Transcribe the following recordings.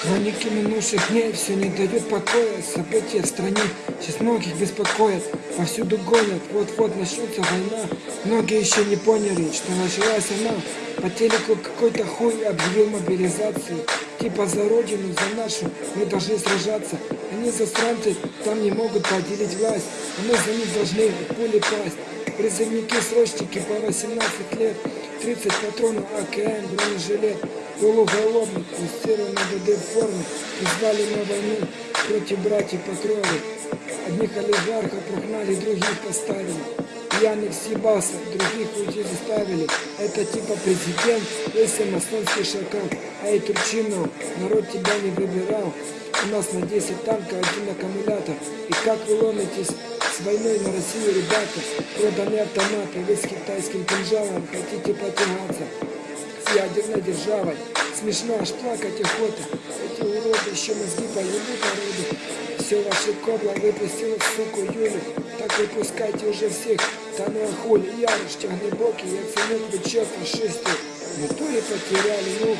Хроники минувших дней все не дают покоя. События в стране сейчас многих беспокоят. Повсюду гонят, вот-вот начнется война. Многие еще не поняли, что началась она. По телеку какой-то хуй объявил мобилизацию. Типа за родину, за нашу мы должны сражаться. Они засранцы там не могут поделить власть. А мы за них должны пули пасть. Призывники-срочники по 18 лет 30 патронов АКМ, бронежилет Полуголовник, тестированный ДД в форме, призвали на войну против братьев по. Одних олигархов прогнали, других поставили. Пьяных съебался, других уйти заставили. Это типа президент, если масонский шакал. Эй, Турчинов, народ тебя не выбирал. У нас на 10 танков, один аккумулятор. И как вы ломитесь с войной на Россию, ребята? Проданы автоматы, вы с китайским кинжалом хотите потягаться с ядерной державой. Смешно аж плакать охота. Эти уроды еще мозги поебут народу. Все ваше кобла выпустила суку Юлю. Так выпускайте уже всех. Да ну а хули, Ярош, тягнебокий, я ценю плечо фашисты. Мы то ли потеряли нюх.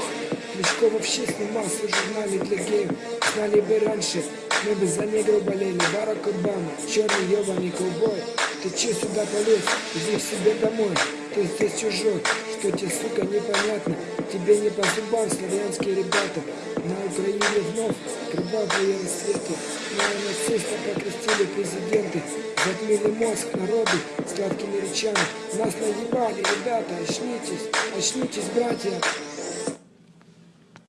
Кличко вообще снимался в журнале для геев. Знали бы раньше, мы бы за негров болели. Барак Обама, черный ебаный ковбой. Ты че сюда полез? Иди к себе домой. Ты здесь чужой. Что тебе, сука, непонятно? Тебе не по зубам славянские ребята. На Украине вновь кровавые рассветы. Неонациста покрестили президенты. Затмили мозг народу сладкими речами. Нас наебали, ребята, очнитесь, очнитесь, братья.